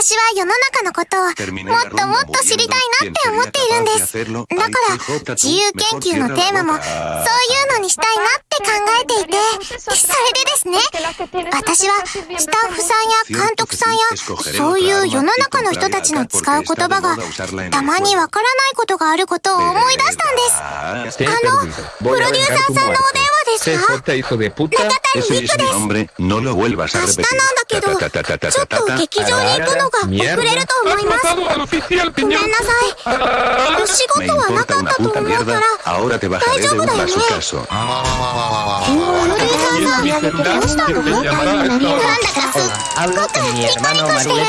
私は世の中のことをもっともっと知りたいなって思っているんです。だから、自由研究のテーマも、そういうのにしたいなって考えていて、それでですね、私はスタッフさんや監督さんや、そういう世の中の人たちの使う言葉が、たまにわからないことがあることを思い出したんです。あの、プロデューサーさんのお電話ですか？中田ヒプです。No、明日なんだけど、ちょっと劇場に行くのが遅れると思います。ごめんなさい。仕事はなかったと思うから、大丈夫だよね。昨日、ヨルイさんが見上げてどうしたのなんだ、すっごくニコニコしてる。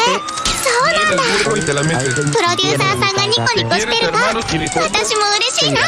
そうなんだ。プロデューサーさんがニコニコしてるわ。私も嬉しいな。わ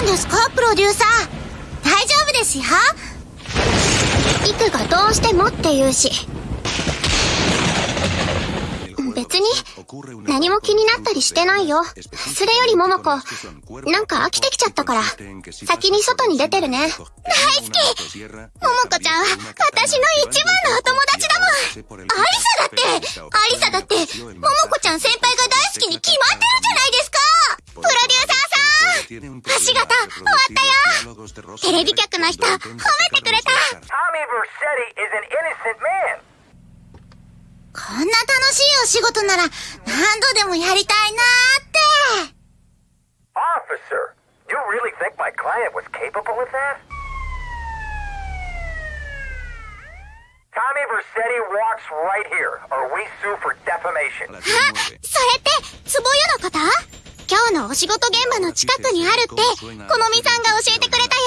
んですかプロデューサー大丈夫ですよイクがどうしてもって言うし。別に、何も気になったりしてないよ。それより桃子、なんか飽きてきちゃったから、先に外に出てるね。大好き桃子ちゃんは、私の一番のお友達だもんアリサだってアリサだって、桃子ちゃん先輩が大好きに決まってるじゃないん橋形、終わったよテレビ局の人、褒めてくれた.こんな楽しいお仕事なら、何度でもやりたいなーって。Officer, you really think my client was capable of that? Tommy Vercetti walks right here, or we sue for defamation. あ、それって、つぼ湯のこと今日のお仕事現場の近くにあるって、このみさんが教えてくれたよ。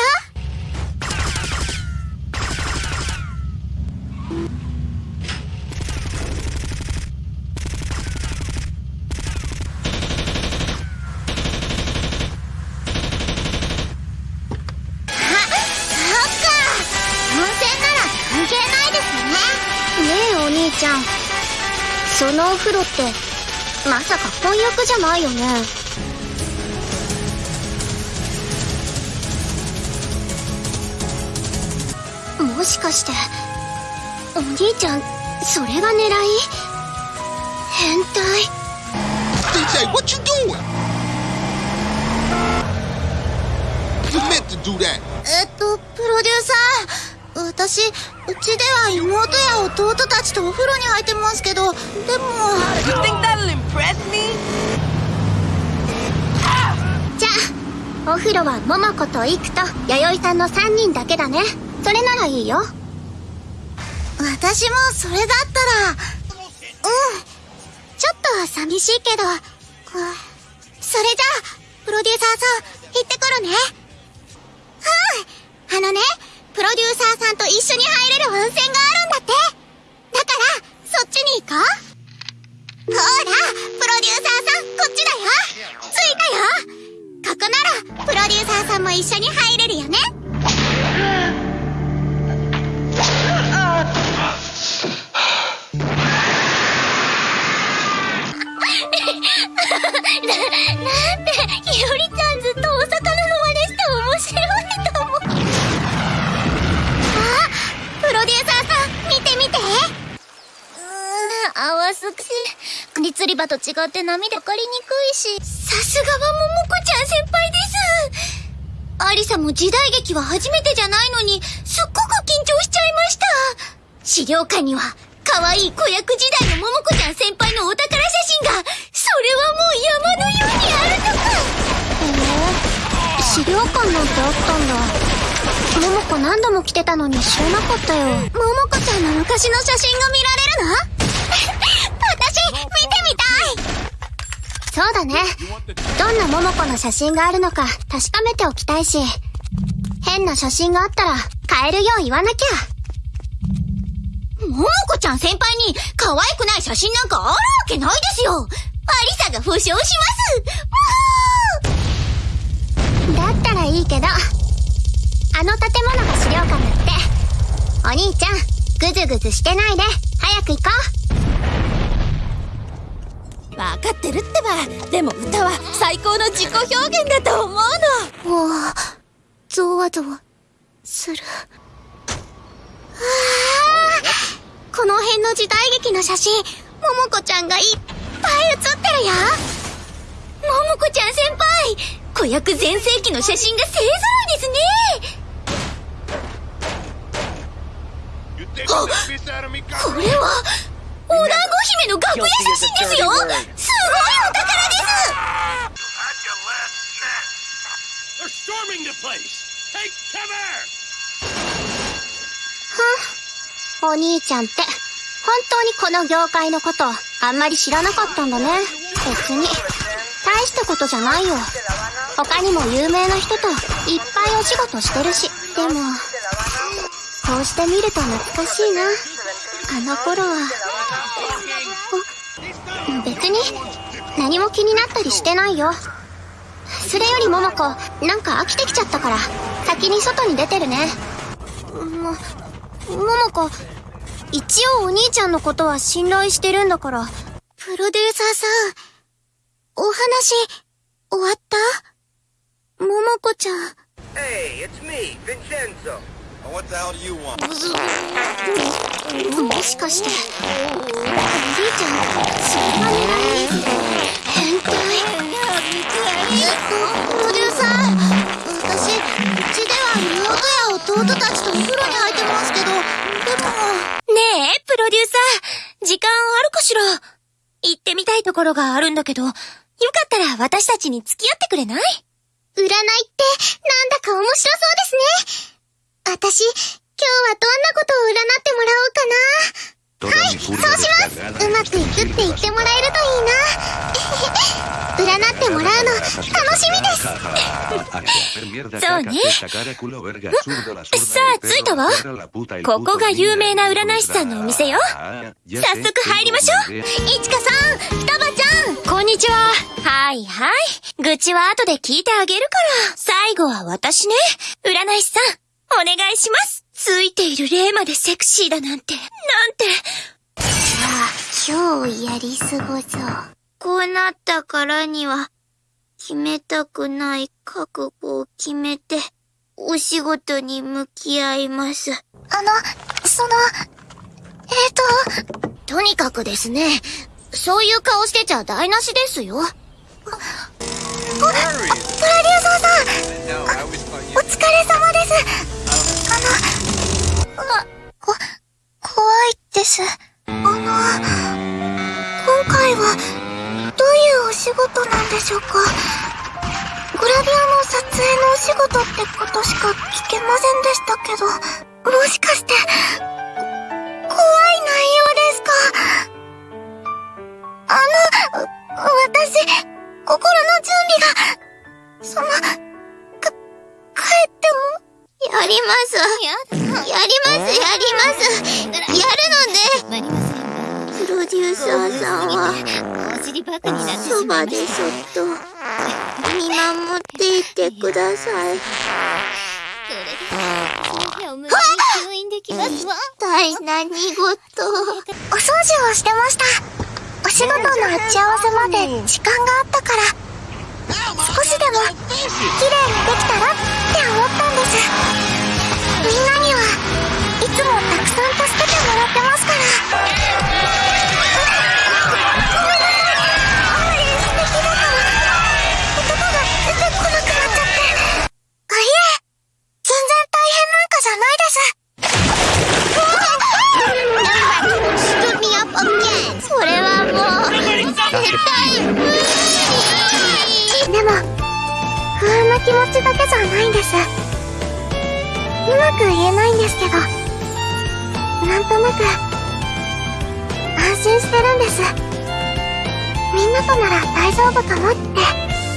あ、そっか。温泉なら関係ないですね。ねえ、お兄ちゃん。そのお風呂って、まさか婚約じゃないよね。もしかして、お兄ちゃん、それが狙い変態？DJ, what you doing? You meant to do that. えっと、プロデューサー。私、うちでは妹や弟たちとお風呂に入ってますけど、でも、You think that'll impress me? じゃあ、お風呂は桃子とイクと弥生さんの3人だけだね。それならいいよ。私もそれだったら、うん。ちょっと寂しいけど、それじゃあ、プロデューサーさん、行ってくるね。うん。あのね、プロデューサーさんと一緒に入れる温泉があるんだって。だから、そっちに行こう。ほら、プロデューサーさん、こっちだよ。着いたよ。ここなら、プロデューサーさんも一緒に入れるよね。釣り場と違って波でかかりにくいし。さすがは桃子ちゃん先輩です。アリサも時代劇は初めてじゃないのに、すっごく緊張しちゃいました。資料館には、可愛い子役時代の桃子ちゃん先輩のお宝写真が、それはもう山のようにあるとか。へえ、資料館なんてあったんだ。桃子何度も来てたのに知らなかったよ。桃子ちゃんの昔の写真が見られるの？私、見てみたいそうだね。どんな桃子の写真があるのか確かめておきたいし、変な写真があったら変えるよう言わなきゃ。桃子ちゃんちゃん先輩に可愛くない写真なんかあるわけないですよアリサが保証しますだったらいいけど、あの建物が資料館だって。お兄ちゃん、ぐずぐずしてないで、早く行こ分かってるってばでも歌は最高の自己表現だと思うのう。もう、ゾワゾワ、する。ああこの辺の時代劇の写真、ももこちゃんがいっぱい写ってるよ。ももこちゃん先輩子役全盛期の写真が勢ぞろいですね。me, これは、お団子姫の楽屋写真ですよ。すごいお宝です。They're storming the place! Take cover! お兄ちゃんって、本当にこの業界のこと、あんまり知らなかったんだね。別に、大したことじゃないよ。他にも有名な人といっぱいお仕事してるし。でも、こうして見ると懐かしいな。あの頃は。別に、何も気になったりしてないよ。それより桃子、なんか飽きてきちゃったから、先に外に出てるね。も、桃子、一応お兄ちゃんのことは信頼してるんだから。プロデューサーさん、お話、終わった？桃子ちゃん。Hey, it's me, Vincenzo. What the hell do you want? もしかして、お兄ちゃん、そんなに変態プロデューサー、私、うちでは妹や弟たちとお風呂に入ってますけど、でも。ねえ、プロデューサー、時間あるかしら？行ってみたいところがあるんだけど、よかったら私たちに付き合ってくれない？占いって、なんだか面白そうですね。私、今日はどんなことを占ってもらおうかな。はい、そうします。うまくいくって言ってもらえるといいな。占ってもらうの、楽しみです。そうね。さあ着いたわここが有名な占い師さんのお店よ。早速入りましょう。いちかさん、双葉ちゃん、こんにちは。はいはい。愚痴は後で聞いてあげるから。最後は私ね。占い師さん、お願いします。ついている霊までセクシーだなんて、なんて。じゃあ、今日やり過ごそう。こうなったからには、決めたくない覚悟を決めて、お仕事に向き合います。あの、その、えっ、と、とにかくですね、そういう顔してちゃ台無しですよ。プロデューサーさん、お疲れ様です。です。あの、今回は、どういうお仕事なんでしょうか？グラビアの撮影のお仕事ってことしか聞けませんでしたけど、もしかして、怖い内容ですか？あの、私、心の準備が、その、やります。やります、やります。やるのね。プロデューサーさんは、そばでそっと、見守っていてください。一体何事お掃除をしてました。お仕事の打ち合わせまで時間があったから、少しでも綺麗にできたらって思ったんです。いつもたくさん助けてもらってますから。ごめんなさい。あんまり素敵だから、言葉が出てこなくなっちゃって。あ、いえ、全然大変なんかじゃないです。それはもう、絶対無理でも、不安な気持ちだけじゃないんです。うまく言えないんですけど、なんとなく、安心してるんです。みんなとなら大丈夫かもって。